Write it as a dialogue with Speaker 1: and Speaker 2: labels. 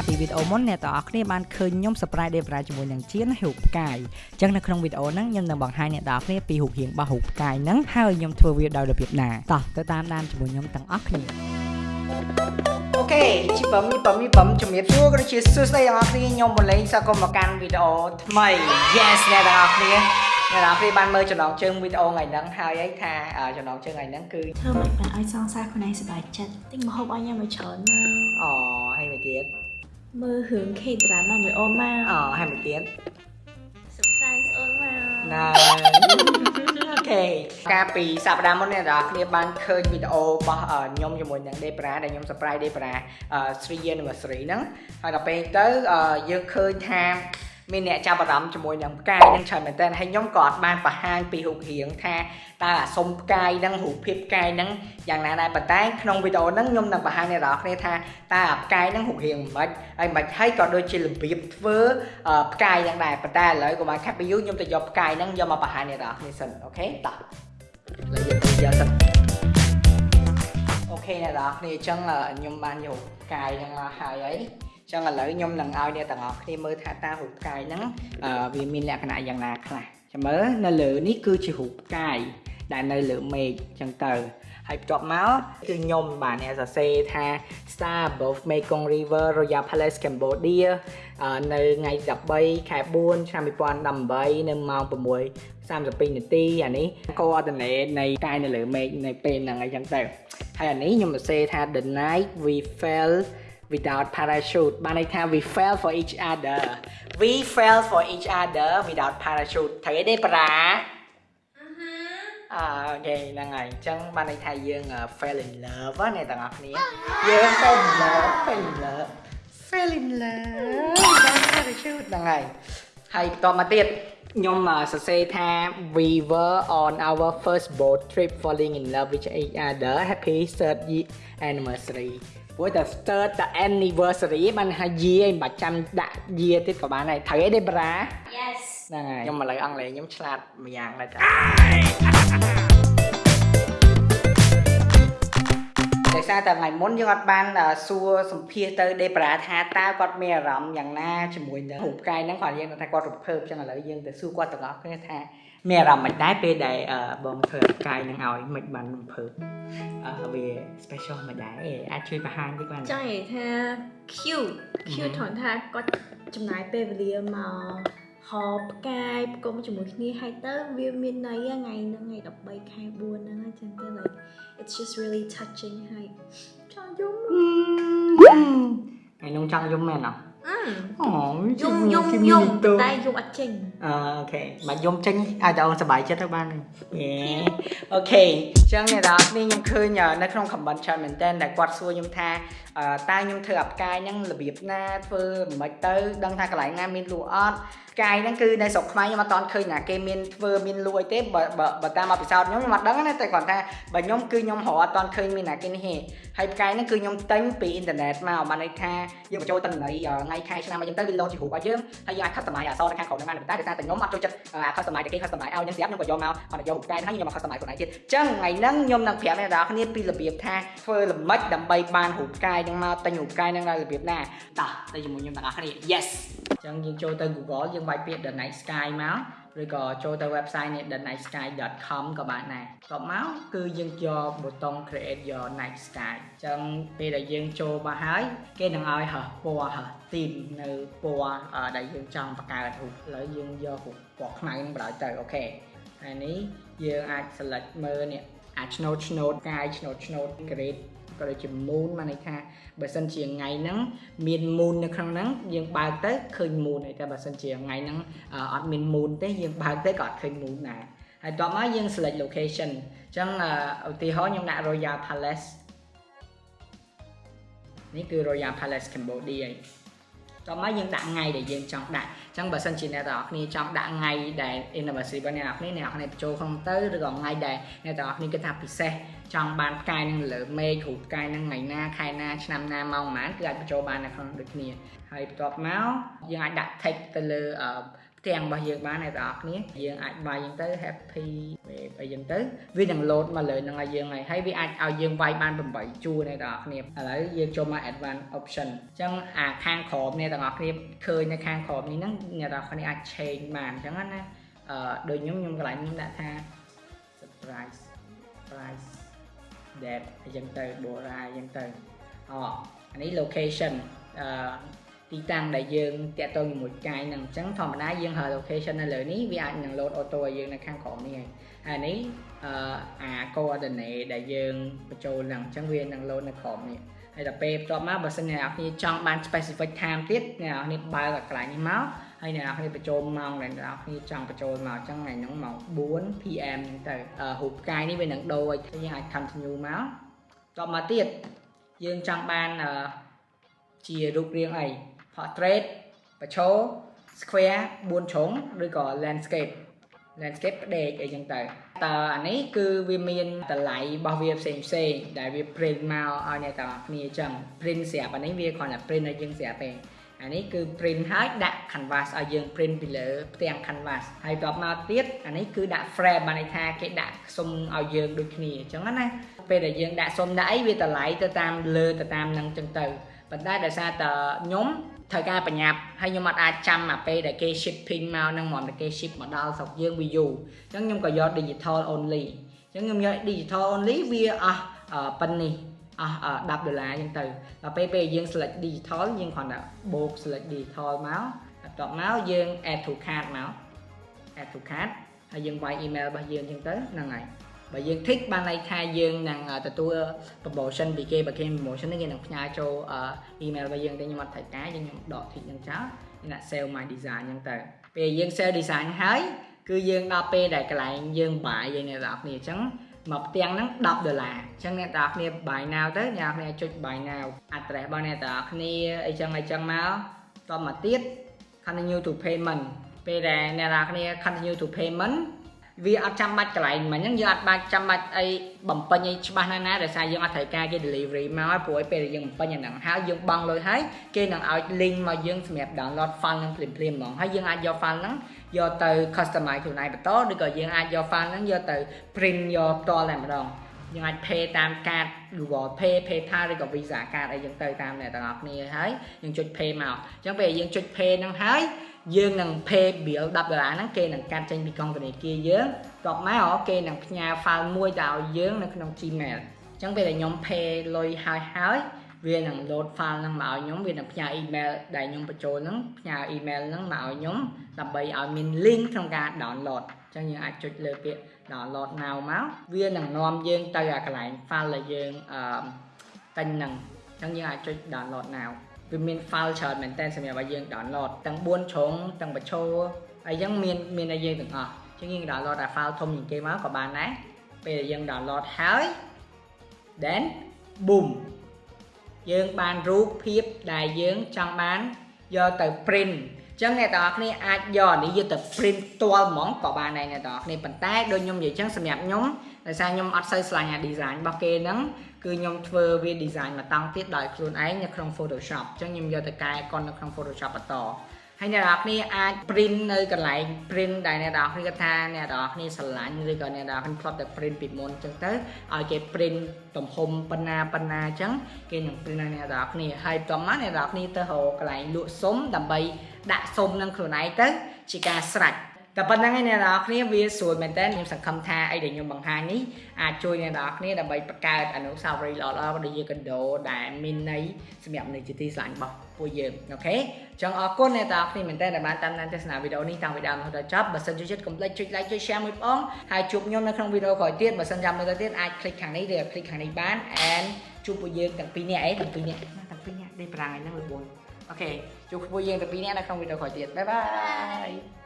Speaker 1: កាលពីវីដេអូមុនអ្នកទាំងអស់គ្នាបានឃើញខ្ញុំ surprise Debra ជាមួយនឹងជារូបផ្កាយអញ្ចឹងនៅក្នុងវីដេអូហ្នឹងខ្ញុំនឹងបង្ហាញអ្នកទាំងអស់គ្នាពីរូបរាងរបស់រូបផ្កាយហ្នឹងហើយខ្ញុំធ្វើវាដោយរបៀបណាតោះទៅតាមដានជាមួយខ្ញុំទាំងអស់គ្នាអូខេជីបំមីបំមីបំជំរាបសួរក៏ជាសួស្តីទាំងអស់គ្នាខ្ញុំមកលេងសកលមកកាន់វីដេអូថ្មី Yes អ្នកទាំងអស់គ្នាអ្នកនរគ្នាបានមើលចំណងជើងវីដេអូថ្ងៃហ្នឹងហើយឯងថាចំណងជើងថ្ងៃហ្នឹងគឺ
Speaker 2: ធ្វើមិនបានឲ្យសងសាខ្លួនឯងសប្បាយចិត្តទិញម្ហូបឲ្យញ៉ាំឲ្យច្រើនមក
Speaker 1: អូហើយមួយទៀត
Speaker 2: មើលរឿង K drama មួយអូនមក
Speaker 1: អូហើយមួយទៀត
Speaker 2: surprise អូនមក
Speaker 1: ណាអូខេកាលពីសប្តាហ៍មុនអ្នកនរគ្នាបានឃើញវីដេអូរបស់ខ្ញុំជាមួយនឹង Debra ដែលខ្ញុំ surprise Debra 3 year anniversary ហ្នឹងហើយដល់ពេលទៅយើងឃើញថា មានអ្នកចាប់អារម្មណ៍ជាមួយនឹងផ្កាយនឹងច្រើនមែនទែនហើយខ្ញុំក៏អត់បានបង្ហាញពីរូបរាងថាតើអាសុំផ្កាយនឹងរូបភាពផ្កាយនឹងយ៉ាងណាដែរប៉ុន្តែក្នុងវីដេអូហ្នឹងខ្ញុំនឹងបង្ហាញអ្នកនរគ្នាថាតើផ្កាយនឹងរូបរាងមិនហើយមិនហើយក៏ដូចជារបៀបធ្វើផ្កាយនឹងដែរប៉ុន្តែឥឡូវកុំឲ្យខាត់ពីយូរខ្ញុំទៅយកផ្កាយនឹងយកមកបង្ហាញអ្នកនរគ្នាសិនអូខេតោះឥឡូវយើងទៅយកសិនអូខេអ្នកនរគ្នាអញ្ចឹងខ្ញុំបានយកផ្កាយនឹងមកហើយហើយ ចឹងឥឡូវខ្ញុំនឹងឲ្យអ្នកទាំងអស់គ្នាមើលថាតើរូបផ្កាយហ្នឹងវាមានលក្ខណៈយ៉ាងណាខ្លះចាំមើលនៅលើនេះគឺជារូបផ្កាយដែលនៅលើមេឃចឹងទៅហើយបន្ទាប់មកគឺខ្ញុំបាទអ្នកសរសេរថា Star Above Mekong River Royal Palace Cambodia នៅថ្ងៃ13ខែ4ឆ្នាំ2018នៅម៉ោង6:32នាទីអានេះ coordinate នៃកាយនៅលើមេឃនៅពេលហ្នឹងអីចឹងទៅហើយអានេះខ្ញុំសរសេរថា the night we fell without parachute បានន័យថា we fell for each other we fell for each other without parachute ត្រូវទេប្រាអឺអូខេហ្នឹងហើយអញ្ចឹងបានន័យថាយើង fell in love ណាអ្នកទាំងអស់គ្នាយើង fell in love fell in love fell in love without parachute ហ្នឹងហើយហើយបន្តមកទៀតខ្ញុំសរសេរថា we were on our first boat trip falling in love with each other happy third anniversary ព្រោះតែ start តែ anniversary បានថា year មិនបាច់ចាំដាក់ year ទៀតក៏បានដែរត្រូវទេទេប្រា
Speaker 2: Yes
Speaker 1: ហ្នឹងហើយខ្ញុំឥឡូវអង់គ្លេសខ្ញុំឆ្លាតម្យ៉ាងដែរចាដោយសារតែថ្ងៃមុនយើងអត់បានសួរសម្ភាសទៅដេប្រាថាតើគាត់មានអារម្មណ៍យ៉ាងណាជាមួយនឹងរូបកាយហ្នឹងគាត់យើងថាគាត់រំភើបចឹងឥឡូវយើងទៅសួរគាត់ទាំងអស់គ្នាថា មានអារម្មណ៍មិនដែរពេលដែលបងធ្វើកាយនឹងឲ្យមិនបានរំភើបវា special មិនដែរអាចជួយបង្ហាញតិចបាន
Speaker 2: ចង់និយាយថា cute cute ថនថាគាត់ចំណាយពេលវេលាមកហោផ្កាយផ្គុំជាមួយគ្នាហើយទៅវាមានន័យថ្ងៃហ្នឹងថ្ងៃ13ខែ4ហ្នឹងអញ្ចឹងទៅ like it's just really touching ហើយចង់យំ
Speaker 1: ថ្ងៃនោះចង់យំមែនអត់
Speaker 2: អូយំយំយំតែយំអត់ចេញ
Speaker 1: អូខេមកយំចេញអាចអូនសប្បាយចិត្តទៅបានអូខេអញ្ចឹងអ្នកនរគ្នាខ្ញុំឃើញនៅក្នុង comment ច្រើនមែនតើដែលគាត់សួរខ្ញុំថាតើខ្ញុំធ្វើអាប់កាយហ្នឹងរបៀបណាធ្វើមិនទៅដឹងថាកន្លែងណាមានលក់អត់កាយហ្នឹងគឺនៅស្រុកខ្មែរខ្ញុំអត់តន់ឃើញណាគេមានធ្វើមានលក់អីទេបើបើតាមមកពិសោធន៍ខ្ញុំខ្ញុំអត់ដឹងណាតែគាត់ថាបើខ្ញុំគឺខ្ញុំរកអត់តន់ឃើញមានណាគេនេះទេហើយផ្កាយហ្នឹងគឺខ្ញុំទិញពីអ៊ីនធឺណិតមកបានន័យថាយើងបញ្ចូលតំណ័យថ្ងៃខែឆ្នាំមកចឹងទៅវាលោតជារូបឲ្យយើងហើយយើងអាច customize អក្សរនៅខាងក្រោមហ្នឹងបានតែតែខ្ញុំអត់ចូលចិត្ត customize តែគេ customize ឲ្យខ្ញុំស្រាប់ខ្ញុំក៏យកមកអត់យករូបផ្កាយហ្នឹងខ្ញុំមក customize ខ្លួនឯងទៀតអញ្ចឹងថ្ងៃហ្នឹងខ្ញុំនឹងប្រាប់អ្នកនរគ្នាពីរបៀបថាធ្វើល្មិចដើម្បីបានរូបផ្កាយហ្នឹងមកទិញរូបផ្កាយហ្នឹងដោយរបៀបណាតោះទៅជាមួយខ្ញុំទាំងអស់គ្នា yes អញ្ចឹងយើងចូលទៅ Google យើងវាយពាក្យ The Night Sky មក ឬក៏ចូលទៅ website នេះ thenightsky.com ក៏បានដែរក៏មកគឺយើងយកប៊ូតុង create your night sky អញ្ចឹងពេលដែលយើងចូលមកហើយគេនឹងឲ្យហោះពណ៌ហោះ theme នៅពណ៌ដែលយើងចង់បង្កើតរូបឥឡូវយើងយករូបពណ៌ខ្មៅនឹងបណ្ដោយទៅអូខេហើយនេះយើងអាច select មើលនេះអាចឆ្នោតឆ្នោតកាយឆ្នោតឆ្នោត grade ក៏ដូចជា moon បានន័យថាបើសិនជាថ្ងៃហ្នឹងមាន moon នៅក្នុងហ្នឹងយើងបើកទៅឃើញ moon ហើយតែបើសិនជាថ្ងៃហ្នឹងអត់មាន moon ទេយើងបើកទៅក៏អត់ឃើញ moon ដែរហើយតោះមកយើង select location អញ្ចឹងឧទាហរណ៍ខ្ញុំដាក់ Royal Palace នេះគឺ Royal Palace Cambodia តោះមកយើងដាក់ថ្ងៃដែលយើងចង់ដាក់អញ្ចឹងបើសិនជាអ្នកទាំងអស់គ្នាចង់ដាក់ថ្ងៃដែល anniversary របស់អ្នកទាំងអស់គ្នាអ្នកទាំងអស់គ្នាបញ្ចូលក្នុងទៅឬក៏ថ្ងៃដែលអ្នកទាំងអស់គ្នាគិតថាពិសេស ចង់បានផ្កាយនឹងលើមេឃរូបផ្កាយនឹងថ្ងៃណាខែណាឆ្នាំណាម៉ោងប៉ុន្មានគឺអាចបញ្ចូលបាននៅក្នុងដូចគ្នាហើយបន្ទាប់មកយើងអាចដាក់ text ទៅលើផ្ទាំងរបស់យើងបានអ្នកទាំងអស់គ្នាយើងអាចវាយអញ្ចឹងទៅ happy wave អីចឹងទៅវានឹង load មកលើនឹងឲ្យយើងហើយហើយវាអាចឲ្យយើងវាយបាន8ជួរអ្នកទាំងអស់គ្នាឥឡូវយើងចូលមក advanced option អញ្ចឹងអាខាងក្រោមអ្នកទាំងអស់គ្នាឃើញនៅខាងក្រោមនេះហ្នឹងអ្នកទាំងអស់គ្នាអាច change បានអញ្ចឹងណាអឺដូចខ្ញុំខ្ញុំកន្លែងខ្ញុំដាក់ថា surprise price that អញ្ចឹងទៅ bora អញ្ចឹងទៅអអានេះ location អឺទីតាំងដែលយើងតាក់ទងជាមួយកាយហ្នឹងអញ្ចឹងធម្មតាយើងហៅ location នៅលើនេះវាអាចនឹង load auto ឲ្យយើងនៅខាងក្រោមនេះហើយហើយនេះអឺអា coordinate ដែលយើងបញ្ចូលហ្នឹងអញ្ចឹងវានឹង load នៅក្រោមនេះហើយដល់ពេលបន្ទាប់មកបើសិនអ្នកនរគ្នាចង់បាន specific time ទៀតអ្នកនរគ្នាបើកកន្លែងនេះមក ហើយអ្នកនរគ្នាបញ្ចូលម៉ោងដែលអ្នកនរគ្នាចង់បញ្ចូលមកអញ្ចឹងថ្ងៃហ្នឹងម៉ោង4 PM ហ្នឹងទៅរូបកាយនេះវានឹងដូរឲ្យយើងអាច continue មកតមកទៀតយើងចង់បានជារូបរាងអី portrait បឆោ square 4ជ្រុងឬក៏ landscape landscape ផ្ដេកអីចឹងទៅតើអានេះគឺវាមានតម្លៃរបស់វាផ្សេងផ្សេងដែលវា print មកឲ្យអ្នកទាំងអស់គ្នាចឹង print ស្រាប់អានេះវាគ្រាន់តែ print ឲ្យយើងស្រាប់ទេ អានេះគឺ print ហើយដាក់ canvas ឲ្យយើង print ពីលើផ្ទាំង canvas ហើយបន្ទាប់មកទៀតអានេះគឺដាក់ frame បានន័យថាគេដាក់សុំឲ្យយើងដូចគ្នាអញ្ចឹងណាពេលដែលយើងដាក់សុំដាក់អីវាតម្លៃទៅតាមលើទៅតាមនឹងអញ្ចឹងទៅប៉ុន្តែដោយសារតែខ្ញុំត្រូវការបញ្ញាប់ហើយខ្ញុំអត់អាចចាំអាពេលដែលគេ shipping មកនឹងហ្មងតែគេ ship មកដល់ស្រុកយើងវាយូរអញ្ចឹងខ្ញុំក៏យក digital only អញ្ចឹងខ្ញុំយក digital only វាអស់ប៉ុណ្នេះ អស់10ដុល្លារអញ្ចឹងទៅដល់ពេលពេលយើង select digital យើងគ្រាន់តែបូក select digital មកបន្ទាប់មកយើង add to cart មក add to cart ហើយយើងវាយ email របស់យើងអញ្ចឹងទៅហ្នឹងហើយបើយើង tick បានន័យថាយើងនឹងទទួល promotion ពីគេបើគេ promotion នេះគេនឹងផ្ញើចូល email របស់យើងទៅខ្ញុំអត់ត្រូវការយើងខ្ញុំដក tick នឹងចោលខ្ញុំដាក់ save my design អញ្ចឹងទៅពេលយើង save design ហើយគឺយើងដល់ពេលដែលកន្លែងយើងបាយយើងអ្នកនរគ្នាអញ្ចឹង មកផ្ទាំងហ្នឹង10ដុល្លារអញ្ចឹងអ្នកនរគ្នា buy now ទៅអ្នកនរគ្នាចុច buy now address របស់អ្នកនរគ្នាអីចឹងអីចឹងមកតមកទៀត continue to payment ពេលដែលអ្នកនរគ្នា continue to payment វាអត់ចាំបាច់កន្លែងមិញហ្នឹងយើងអត់បាច់ចាំបាច់អីបំពេញអីច្បាស់ណាស់ណាដោយសារយើងអត់ត្រូវការគេ delivery មកព្រោះឲ្យពេលយើងបំពេញអាហ្នឹងហើយយើងបង់លុយហើយគេនឹងឲ្យ link មកយើងសម្រាប់ download file ហ្នឹងភ្លាមភ្លាមហ្មងហើយយើងអាចយក file ហ្នឹងយកទៅ customize ខ្លួនឯងបន្តឬក៏យើងអាចយក file ហ្នឹងយកទៅ print យកផ្ទាល់តែម្ដង យើងអាច pay តាមកាត Google Pay PayPal ឬក៏ Visa card អីចឹងទៅតាមអ្នកទាំងអស់គ្នាហើយយើងចុច pay មកអញ្ចឹងពេលយើងចុច pay ហ្នឹងហើយយើងនឹង pay bill 10ដុល្លារហ្នឹងគេនឹងកាត់ចេញពីកងធនាគារយើងបន្ទាប់មកគេនឹងផ្ញើ file មួយទៅឲ្យយើងនៅក្នុង Gmail អញ្ចឹងពេលដែលខ្ញុំ pay លុយហើយហើយ វានឹង load file ហ្នឹងមកឲ្យខ្ញុំវានឹងផ្ញើ email ដែលខ្ញុំបញ្ចូលហ្នឹងផ្ញើ email ហ្នឹងមកឲ្យខ្ញុំដើម្បីឲ្យមាន link ក្នុងការ download អញ្ចឹងយើងអាចចុចលើពាក្យ download now មកវានឹងនាំយើងទៅអាកន្លែង file ដែលយើងអឺតែញហ្នឹងអញ្ចឹងយើងអាចចុច download now វាមាន file ច្រើនមែនតើសម្រាប់ឲ្យយើង download ទាំង4ជ្រុងទាំងបញ្ឈរហើយអញ្ចឹងមានមានឲ្យយើងទាំងអស់អញ្ចឹងយើង download តែ file ធំជាងគេមកក៏បានដែរពេលដែលយើង download ហើយ then boom យើងបានរូបភាពដែលយើងចង់បានយកទៅ print ចឹងអ្នកទាំងអស់គ្នាអាចយកនេះយកទៅ print ផ្ទាល់ហ្មងក៏បានដែរអ្នកទាំងអស់គ្នាប៉ុន្តែដូចខ្ញុំនិយាយចឹងសម្រាប់ខ្ញុំដោយសារខ្ញុំអត់សូវឆ្លាញ់អា design របស់គេហ្នឹងគឺខ្ញុំធ្វើវា design មកតង់ទៀតដោយខ្លួនឯងនៅក្នុង Photoshop អញ្ចឹងខ្ញុំយកទៅកែកុននៅក្នុង Photoshop បន្ត ហើយអ្នកនរគ្នាអាច print នៅកន្លែង print ដែលអ្នកនរគ្នាថាអ្នកនរគ្នាស្រឡាញ់ឬក៏អ្នកនរគ្នាផ្លត់តែ print ពីមុនអញ្ចឹងទៅឲ្យគេ print ទំហំប៉ុណ្ណាប៉ុណ្ណាអញ្ចឹងគេនឹង print ឲ្យអ្នកនរគ្នាហើយបន្ទាប់មកអ្នកនរគ្នាទៅរកកន្លែងលក់សុំដើម្បីដាក់សុំនឹងខ្លួនឯងទៅជាការស្រេច តែប៉ុណ្្នឹងឯអ្នកនរគ្នាវាស្រួលមែនតើខ្ញុំសង្ឃឹមថាអីដែលខ្ញុំបង្ហាញនេះអាចជួយអ្នកនរគ្នាដើម្បីបង្កើតអនុស្សាវរីយ៍ល្អៗដូចជាកណ្ដោដែលមានន័យសម្រាប់មនុស្សជាទីស្រឡាញ់របស់ពួកយើងអូខេចឹងអរគុណអ្នកនរគ្នាមែនតើដែលបានតាមដានទស្សនាវីដេអូនេះតាំងពីដើមរហូតដល់ចប់បើសិនចូលចិត្តកុំភ្លេចចុច like ចុច share មួយបងហើយជួបខ្ញុំនៅក្នុងវីដេអូក្រោយទៀតបើសិនចាំមើលទៅទៀតអាច click ខាងនេះឬ click ខាងនេះបាន and ជួបពួកយើងទាំងពីរនាក់អីទាំងពីរនាក់ទាំងពីរនាក់ដេកប្រាំងថ្ងៃហ្នឹងលោកបងអូខេជួបពួកយើងទាំងពីរនាក់នៅក្នុងវីដេអូក្រោយទៀតបាយបាយ